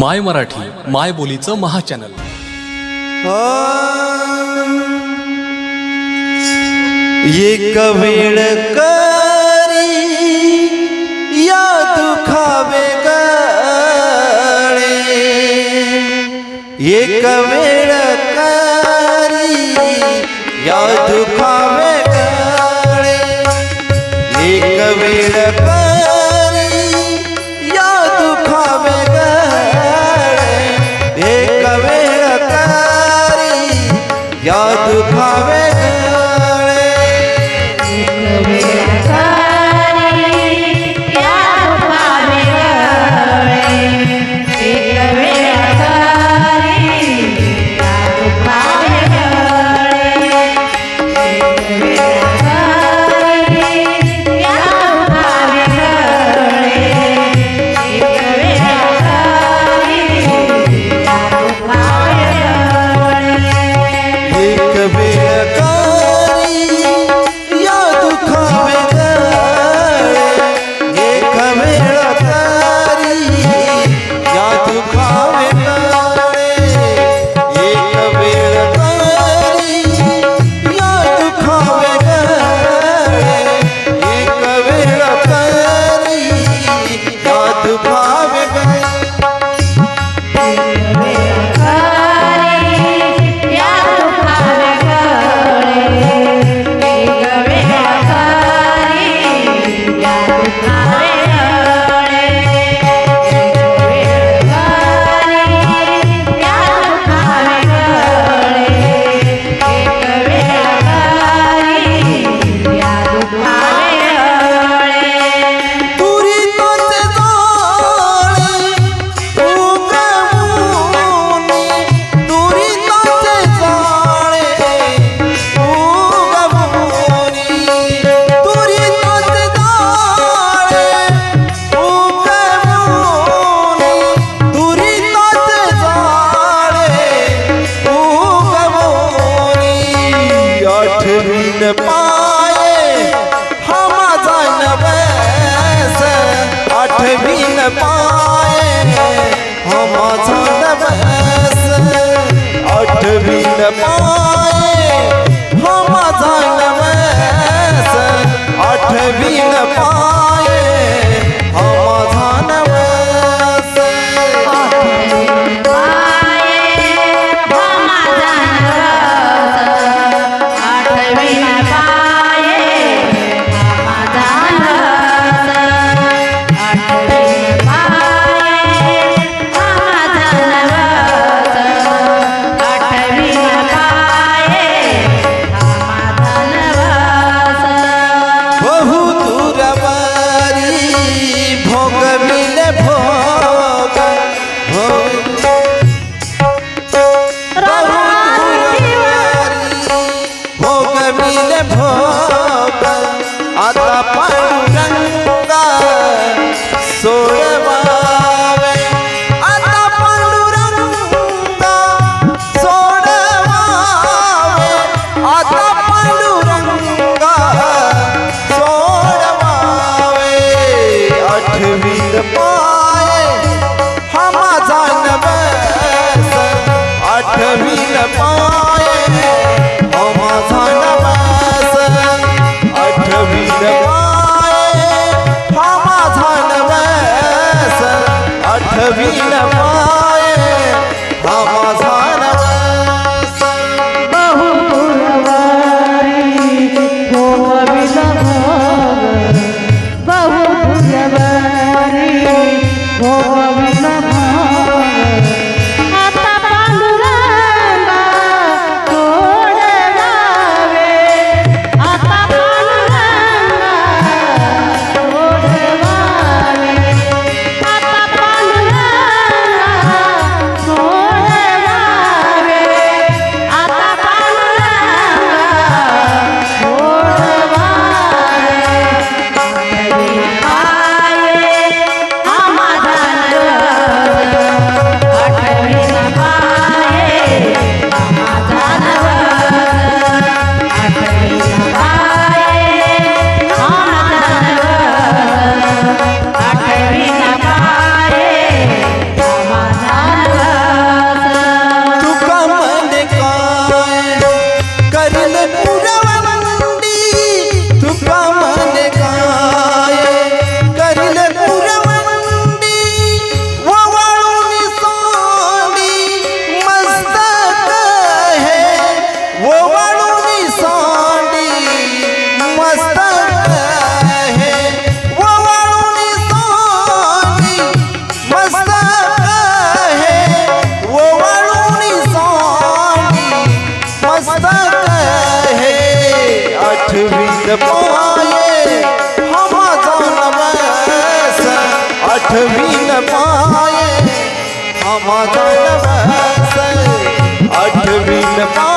माय मराठी माय बोलीचं महाचॅनल. एक वेळ करी या दुखावे गळे. एक वेळ करी या दुखा মা 몇 번?